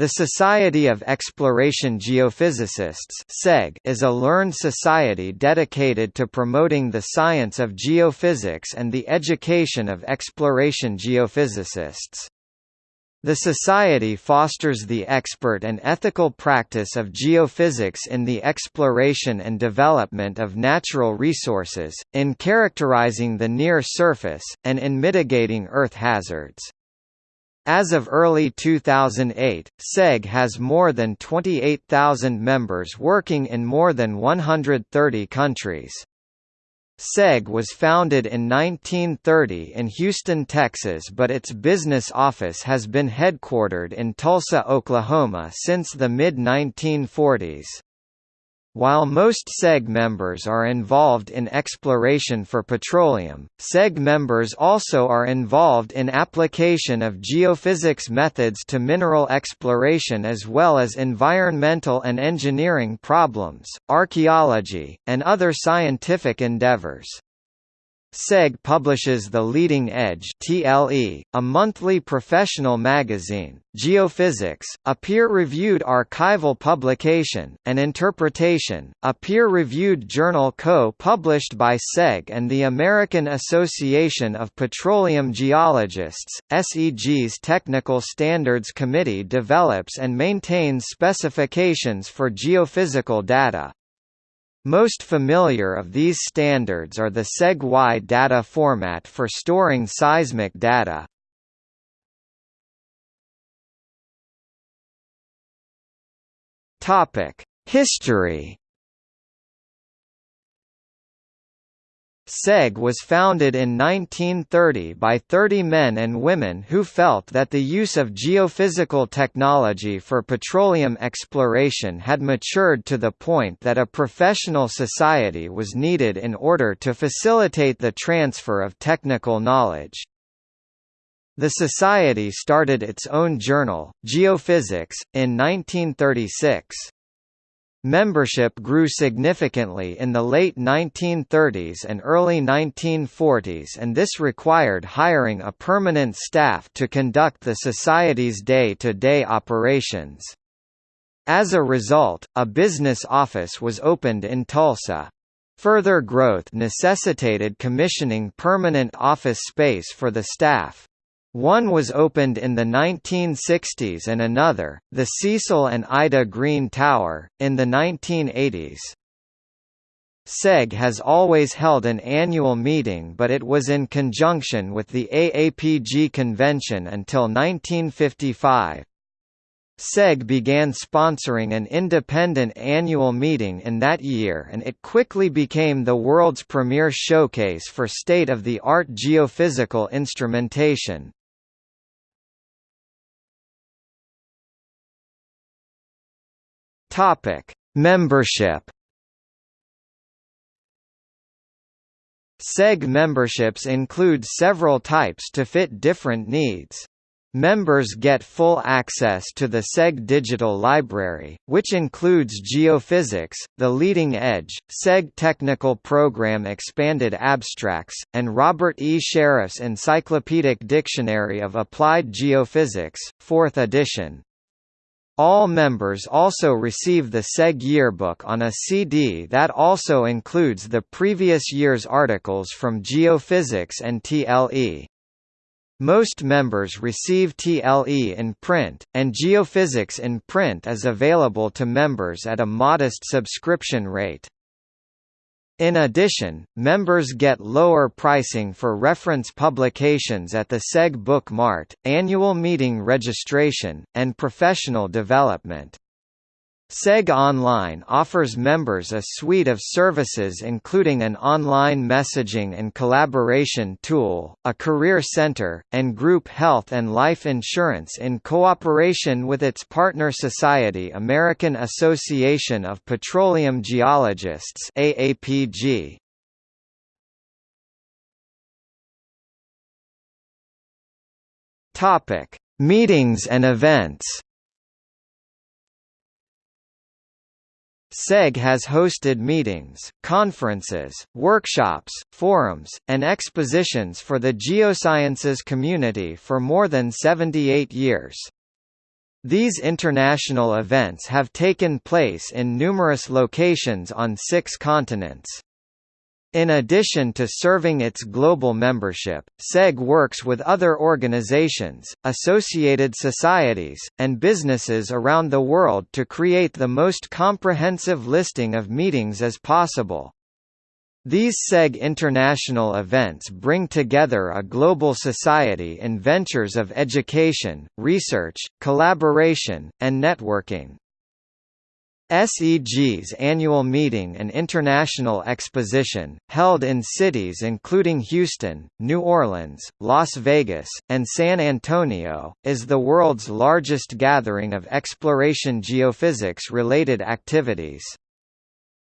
The Society of Exploration Geophysicists is a learned society dedicated to promoting the science of geophysics and the education of exploration geophysicists. The Society fosters the expert and ethical practice of geophysics in the exploration and development of natural resources, in characterizing the near surface, and in mitigating Earth hazards. As of early 2008, SEG has more than 28,000 members working in more than 130 countries. SEG was founded in 1930 in Houston, Texas but its business office has been headquartered in Tulsa, Oklahoma since the mid-1940s. While most SEG members are involved in exploration for petroleum, SEG members also are involved in application of geophysics methods to mineral exploration as well as environmental and engineering problems, archaeology, and other scientific endeavors. SEG publishes The Leading Edge TLE, a monthly professional magazine, Geophysics, a peer-reviewed archival publication, and Interpretation, a peer-reviewed journal co-published by SEG and the American Association of Petroleum Geologists. SEG's Technical Standards Committee develops and maintains specifications for geophysical data, most familiar of these standards are the SEG-Y data format for storing seismic data. History SEG was founded in 1930 by 30 men and women who felt that the use of geophysical technology for petroleum exploration had matured to the point that a professional society was needed in order to facilitate the transfer of technical knowledge. The society started its own journal, Geophysics, in 1936. Membership grew significantly in the late 1930s and early 1940s and this required hiring a permanent staff to conduct the Society's day-to-day -day operations. As a result, a business office was opened in Tulsa. Further growth necessitated commissioning permanent office space for the staff. One was opened in the 1960s and another, the Cecil and Ida Green Tower, in the 1980s. SEG has always held an annual meeting but it was in conjunction with the AAPG convention until 1955. SEG began sponsoring an independent annual meeting in that year and it quickly became the world's premier showcase for state-of-the-art geophysical instrumentation. Topic: Membership. SEG memberships include several types to fit different needs. Members get full access to the SEG Digital Library, which includes Geophysics, The Leading Edge, SEG Technical Program Expanded Abstracts, and Robert E. Sheriff's Encyclopedic Dictionary of Applied Geophysics, 4th edition. All members also receive the SEG yearbook on a CD that also includes the previous year's articles from Geophysics and TLE. Most members receive TLE in print, and Geophysics in print is available to members at a modest subscription rate. In addition, members get lower pricing for reference publications at the SEG Book Mart, annual meeting registration, and professional development. SEG Online offers members a suite of services including an online messaging and collaboration tool, a career center, and group health and life insurance in cooperation with its partner society American Association of Petroleum Geologists AAPG. Meetings and events. SEG has hosted meetings, conferences, workshops, forums, and expositions for the geosciences community for more than 78 years. These international events have taken place in numerous locations on six continents. In addition to serving its global membership, SEG works with other organizations, associated societies, and businesses around the world to create the most comprehensive listing of meetings as possible. These SEG international events bring together a global society in ventures of education, research, collaboration, and networking. SEG's annual meeting and international exposition, held in cities including Houston, New Orleans, Las Vegas, and San Antonio, is the world's largest gathering of exploration geophysics-related activities.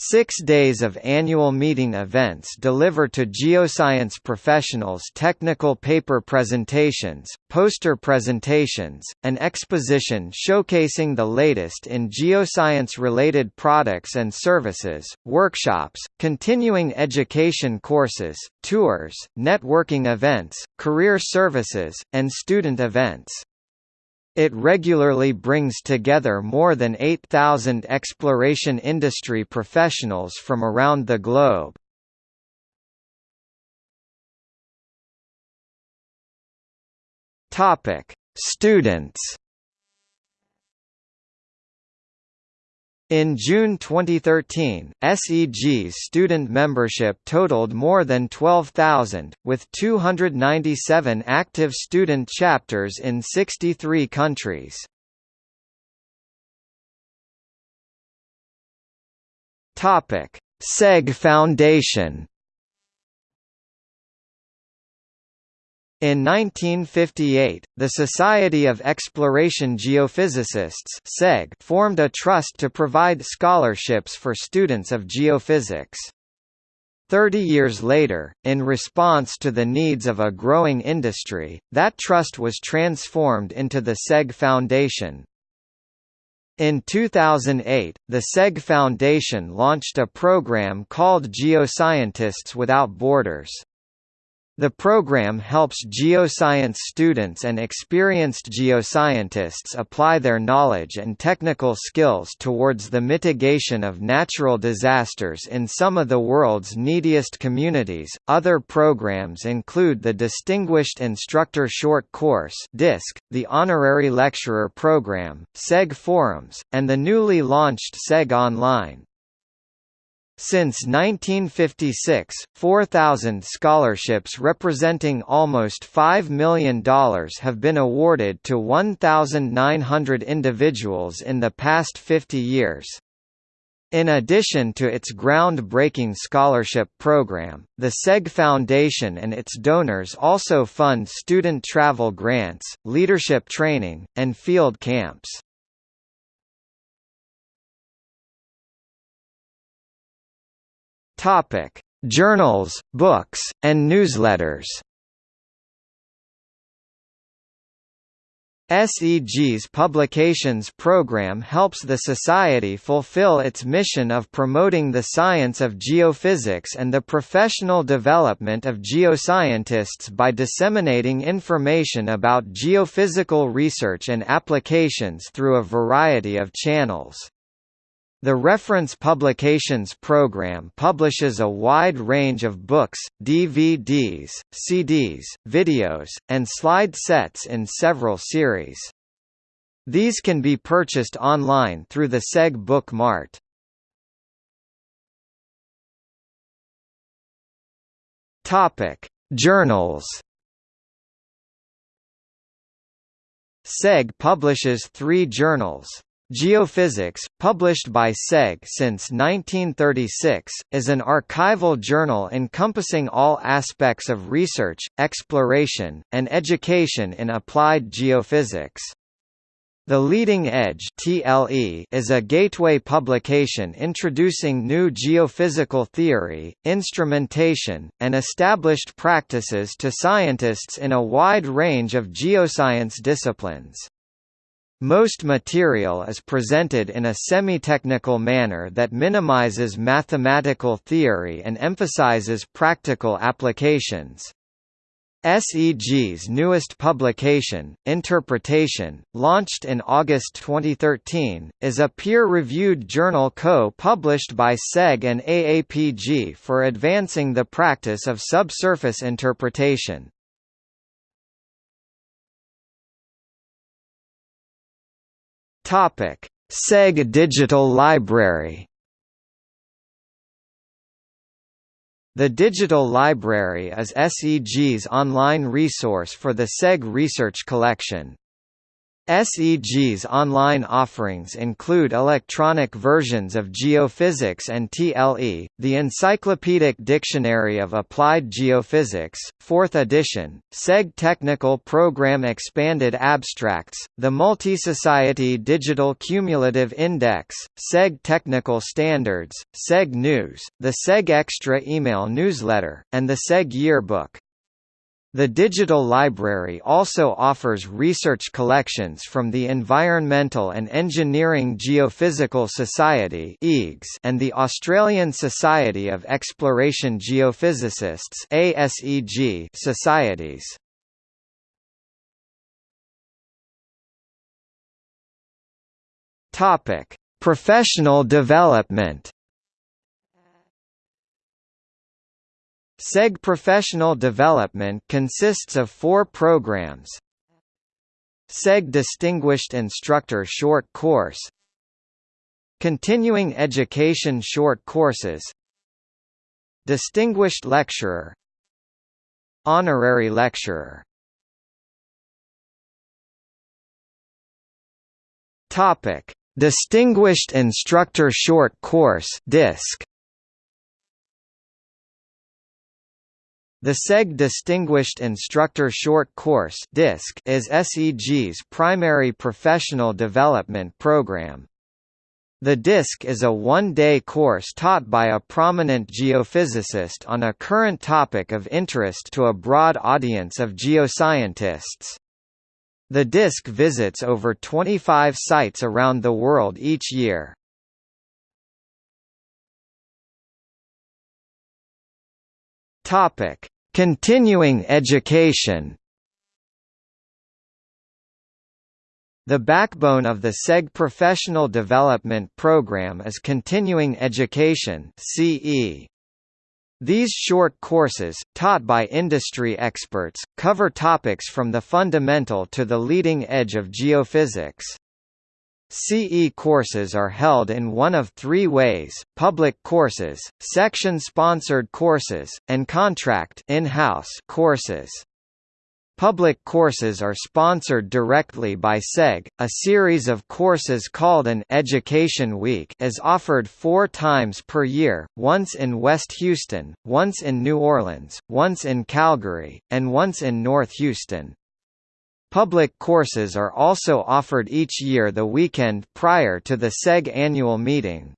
Six days of annual meeting events deliver to geoscience professionals technical paper presentations, poster presentations, an exposition showcasing the latest in geoscience-related products and services, workshops, continuing education courses, tours, networking events, career services, and student events. It regularly brings together more than 8,000 exploration industry professionals from around the globe. Topic: Students In June 2013, SEG's student membership totaled more than 12,000, with 297 active student chapters in 63 countries. SEG Foundation In 1958, the Society of Exploration Geophysicists formed a trust to provide scholarships for students of geophysics. Thirty years later, in response to the needs of a growing industry, that trust was transformed into the SEG Foundation. In 2008, the SEG Foundation launched a program called Geoscientists Without Borders. The program helps geoscience students and experienced geoscientists apply their knowledge and technical skills towards the mitigation of natural disasters in some of the world's neediest communities. Other programs include the Distinguished Instructor Short Course (DISC), the Honorary Lecturer Program, SEG Forums, and the newly launched SEG Online. Since 1956, 4,000 scholarships representing almost $5 million have been awarded to 1,900 individuals in the past 50 years. In addition to its groundbreaking scholarship program, the SEG Foundation and its donors also fund student travel grants, leadership training, and field camps. Topic: Journals, books, and newsletters. SEG's publications program helps the Society fulfill its mission of promoting the science of geophysics and the professional development of geoscientists by disseminating information about geophysical research and applications through a variety of channels. The Reference Publications program publishes a wide range of books, DVDs, CDs, videos, and slide sets in several series. These can be purchased online through the SEG Book Mart. Topic: Journals. SEG publishes three journals. Geophysics, published by SEG since 1936, is an archival journal encompassing all aspects of research, exploration, and education in applied geophysics. The Leading Edge (TLE) is a gateway publication introducing new geophysical theory, instrumentation, and established practices to scientists in a wide range of geoscience disciplines. Most material is presented in a semi-technical manner that minimizes mathematical theory and emphasizes practical applications. SEG's newest publication, Interpretation, launched in August 2013, is a peer-reviewed journal co-published by SEG and AAPG for advancing the practice of subsurface interpretation. SEG Digital Library The Digital Library is SEG's online resource for the SEG research collection. SEG's online offerings include electronic versions of Geophysics and TLE, the Encyclopedic Dictionary of Applied Geophysics, 4th edition, SEG Technical Program Expanded Abstracts, the Multisociety Digital Cumulative Index, SEG Technical Standards, SEG News, the SEG Extra email newsletter, and the SEG Yearbook. The digital library also offers research collections from the Environmental and Engineering Geophysical Society and the Australian Society of Exploration Geophysicists societies. Professional development SEG Professional Development consists of four programs. SEG Distinguished Instructor Short Course. Continuing Education Short Courses. Distinguished Lecturer. Honorary Lecturer. Topic. Distinguished Instructor Short Course DISC The SEG Distinguished Instructor Short Course is SEG's primary professional development program. The DISC is a one-day course taught by a prominent geophysicist on a current topic of interest to a broad audience of geoscientists. The DISC visits over 25 sites around the world each year. Topic: Continuing education. The backbone of the SEG professional development program is continuing education (CE). These short courses, taught by industry experts, cover topics from the fundamental to the leading edge of geophysics. CE courses are held in one of three ways, public courses, section-sponsored courses, and contract in-house courses. Public courses are sponsored directly by SEG. A series of courses called an Education Week is offered four times per year, once in West Houston, once in New Orleans, once in Calgary, and once in North Houston. Public courses are also offered each year the weekend prior to the SEG annual meeting.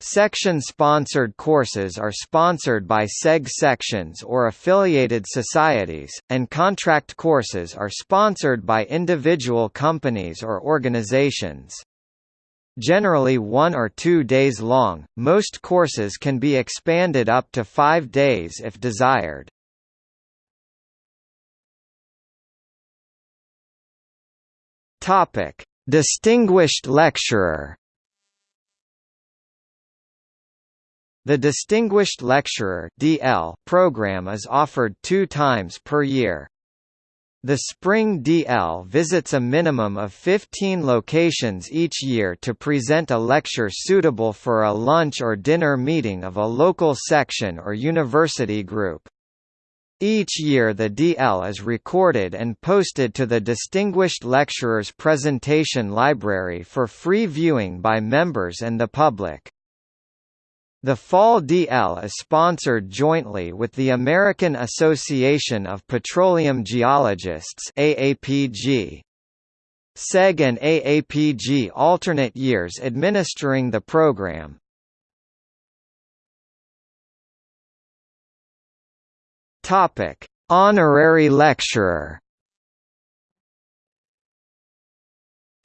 Section-sponsored courses are sponsored by SEG sections or affiliated societies, and contract courses are sponsored by individual companies or organizations. Generally one or two days long, most courses can be expanded up to five days if desired. Topic: Distinguished Lecturer. The Distinguished Lecturer (DL) program is offered 2 times per year. The Spring DL visits a minimum of 15 locations each year to present a lecture suitable for a lunch or dinner meeting of a local section or university group. Each year the DL is recorded and posted to the Distinguished Lecturers Presentation Library for free viewing by members and the public. The Fall DL is sponsored jointly with the American Association of Petroleum Geologists AAPG. SEG and AAPG alternate years administering the program. Topic: Honorary lecturer.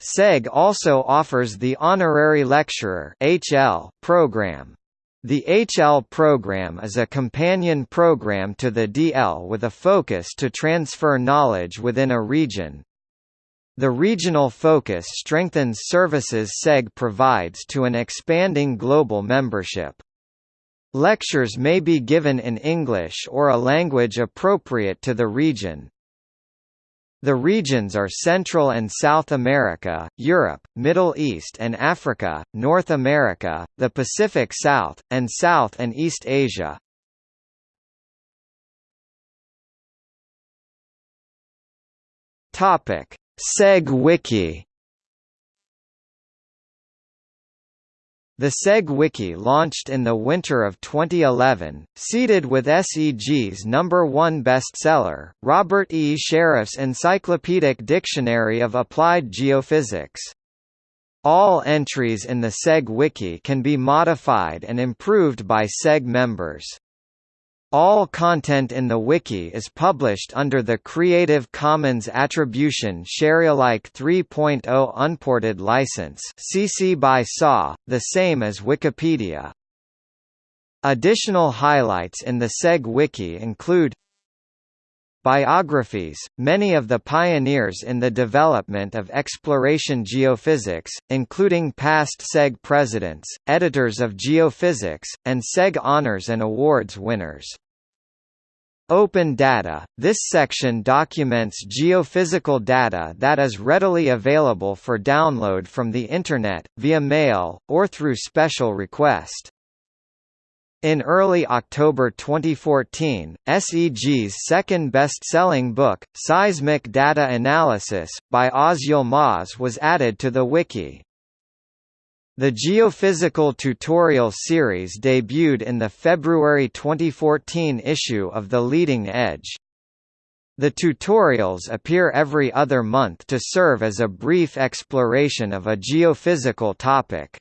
SEG also offers the Honorary Lecturer (HL) program. The HL program is a companion program to the DL with a focus to transfer knowledge within a region. The regional focus strengthens services SEG provides to an expanding global membership. Lectures may be given in English or a language appropriate to the region, the regions are Central and South America, Europe, Middle East and Africa, North America, the Pacific South, and South and East Asia. SEG Wiki The SEG Wiki launched in the winter of 2011, seeded with SEG's number one bestseller, Robert E. Sheriff's Encyclopedic Dictionary of Applied Geophysics. All entries in the SEG Wiki can be modified and improved by SEG members. All content in the wiki is published under the Creative Commons Attribution Sharealike 3.0 Unported License (CC by SA), the same as Wikipedia. Additional highlights in the SEG wiki include Biographies – Many of the pioneers in the development of exploration geophysics, including past SEG presidents, editors of geophysics, and SEG honors and awards winners. Open data – This section documents geophysical data that is readily available for download from the Internet, via mail, or through special request. In early October 2014, SEG's second best-selling book, Seismic Data Analysis, by Oz Yilmaz was added to the wiki. The Geophysical Tutorial series debuted in the February 2014 issue of The Leading Edge. The tutorials appear every other month to serve as a brief exploration of a geophysical topic.